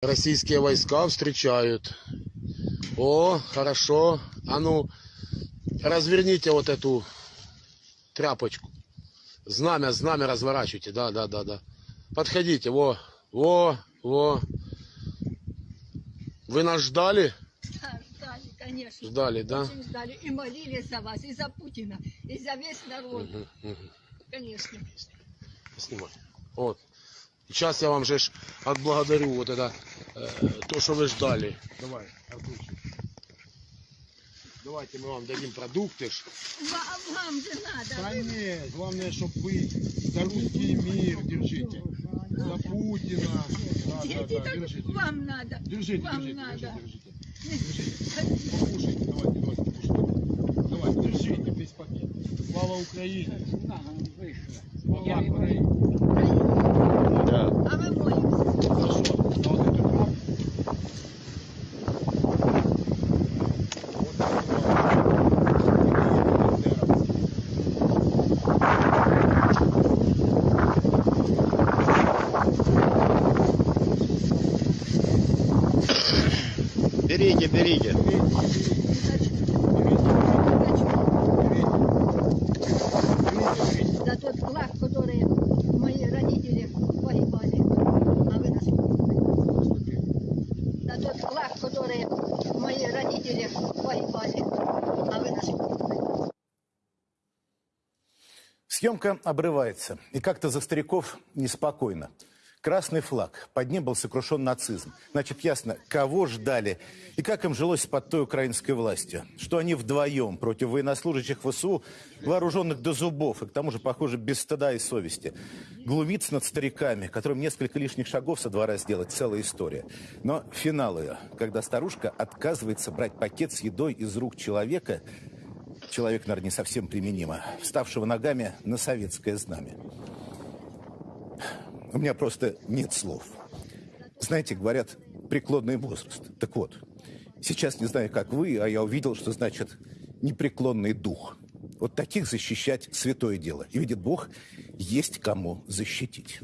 Российские войска встречают. О, хорошо. А ну, разверните вот эту тряпочку. Знамя, знамя разворачивайте. Да, да, да, да. Подходите. Во, во, во. Вы нас ждали? Да, ждали, конечно. Ждали, да? Очень ждали. И молились за вас, и за Путина, и за весь народ. Мгм, мгм. Конечно. Снимай. Вот. Сейчас я вам же отблагодарю вот это, то, что вы ждали. Давай, Артурчик. Давайте мы вам дадим продукты. ж. Ва- Вам же надо. Да нет, главное, чтобы вы за русский мир держите. За Путина. Да, да, да, держите. вам надо. Держите, вам держите, надо. держите, держите. Покушайте, давайте, давайте, покушайте. Давай, держите весь пакет. Слава Украине! Слава Украине! Да. А мы молимся. Хорошо, а вот это храм. Берите, берите. За тот флаг, который мои родители погибали, а вы нас. За тот флаг, который мои родители погибали, а вы нас. Съемка обрывается, и как-то за стариков неспокойно. Красный флаг, под ним был сокрушен нацизм. Значит, ясно, кого ждали и как им жилось под той украинской властью. Что они вдвоем против военнослужащих ВСУ, вооруженных до зубов, и к тому же, похоже, без стыда и совести. Глумиться над стариками, которым несколько лишних шагов со двора сделать, целая история. Но финал ее, когда старушка отказывается брать пакет с едой из рук человека, человек, наверное, не совсем применимо, вставшего ногами на советское знамя. У меня просто нет слов. Знаете, говорят, преклонный возраст. Так вот, сейчас не знаю, как вы, а я увидел, что значит непреклонный дух. Вот таких защищать святое дело. И видит Бог, есть кому защитить.